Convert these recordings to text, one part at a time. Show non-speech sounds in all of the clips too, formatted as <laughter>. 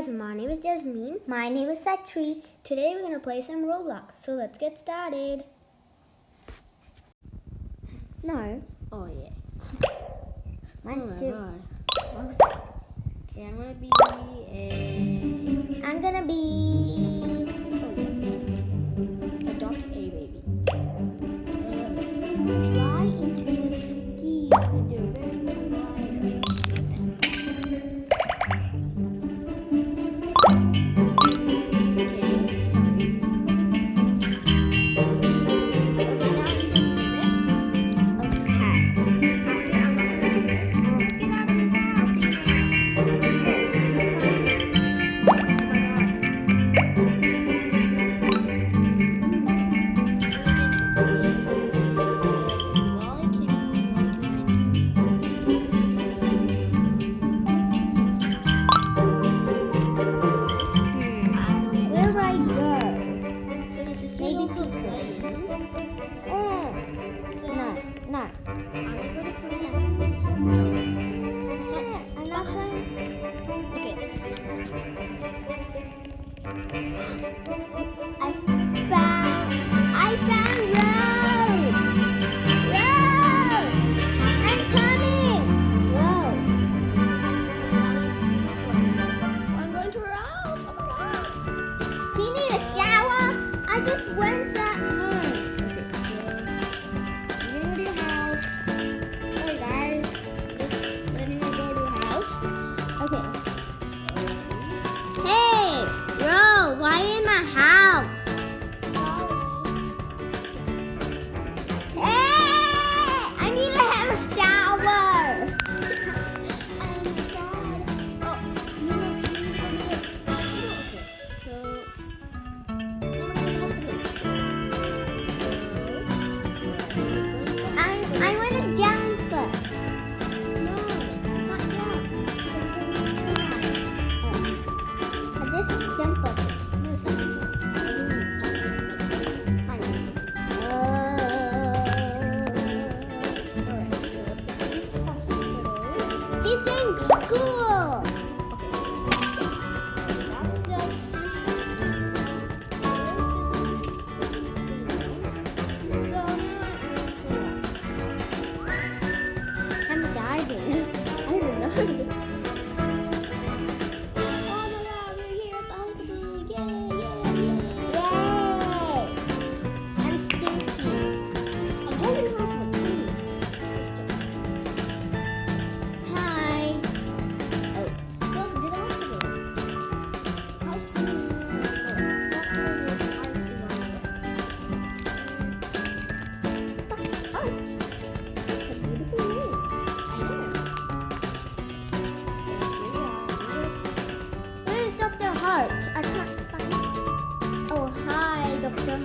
guys, my name is Jasmine. My name is Satreet. Today we're going to play some Roblox, so let's get started. No. Oh yeah. <laughs> Mine's oh too. Okay, I'm going to be a... I'm going to be... 都是可以。嗯。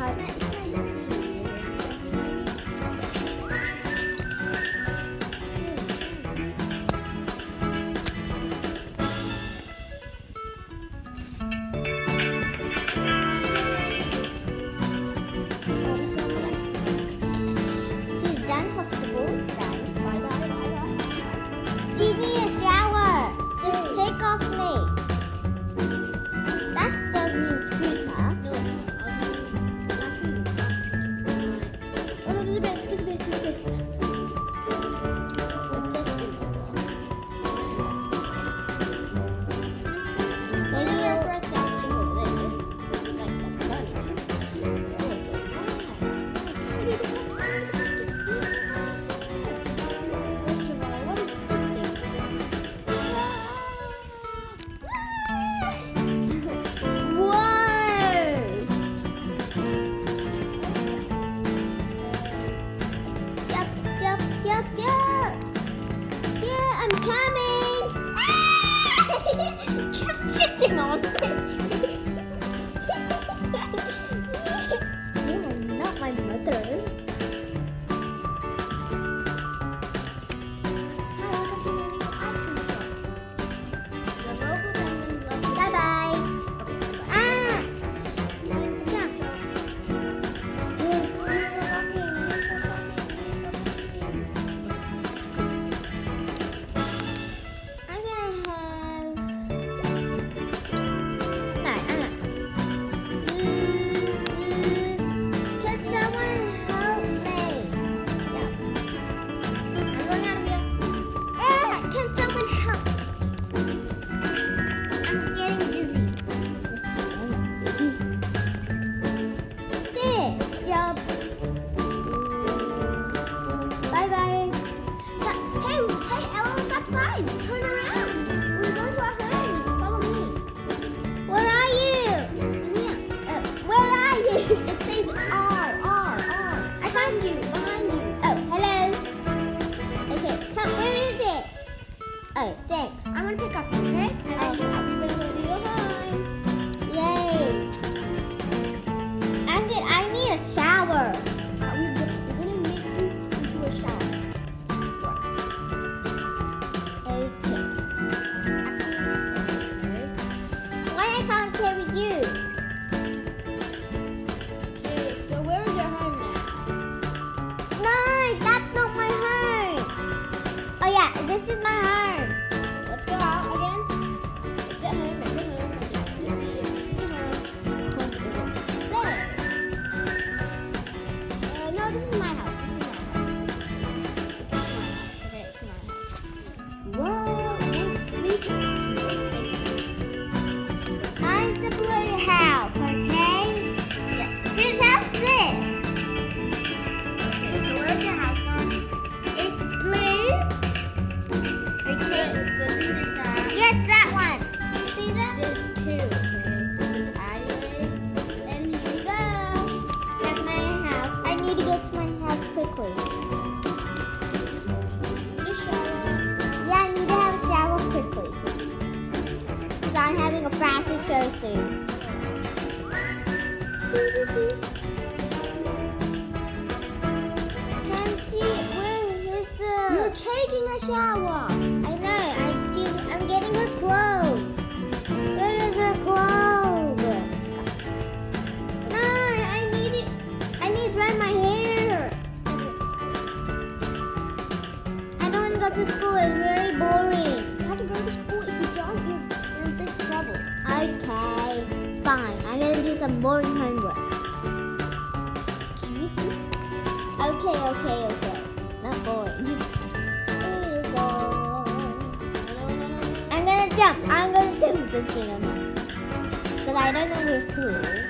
好的。啊 soon. Can see where is the? You're taking a shower. this game. Because I don't know who's who.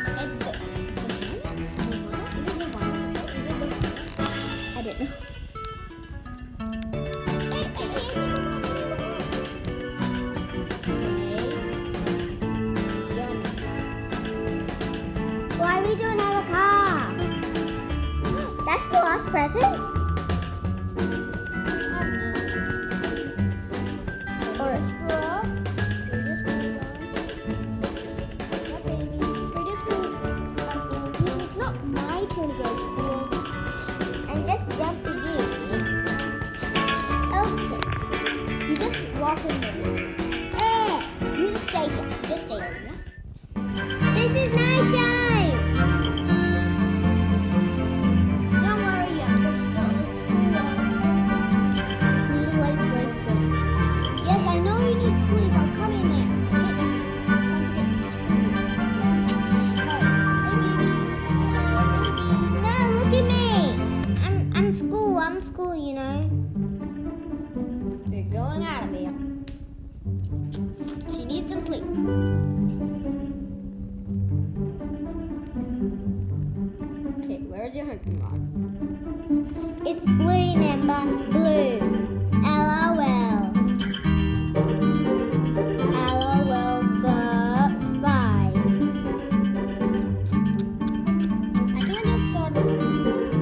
It's blue, number blue. Five. I.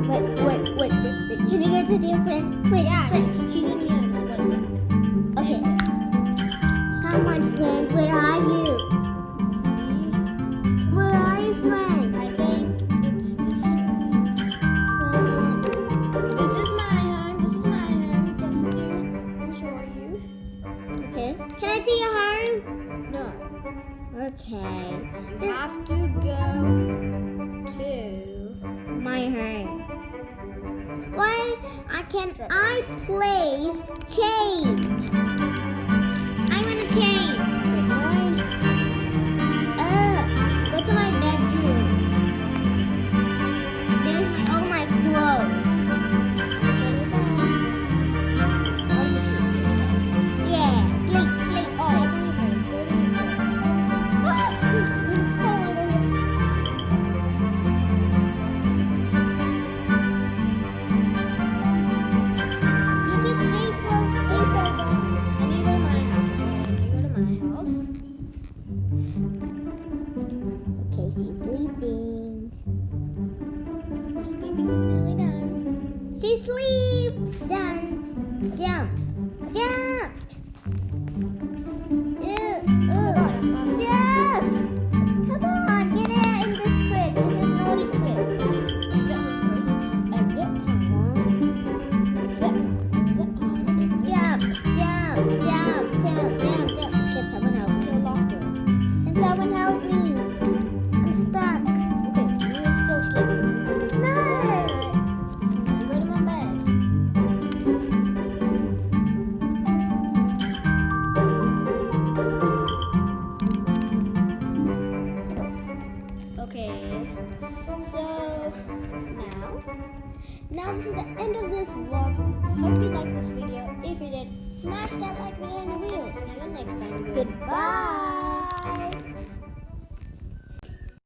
Wait, wait, wait, wait. Can you go to the open? Wait, yeah. Okay. I have to go to my home. Why I can I please change?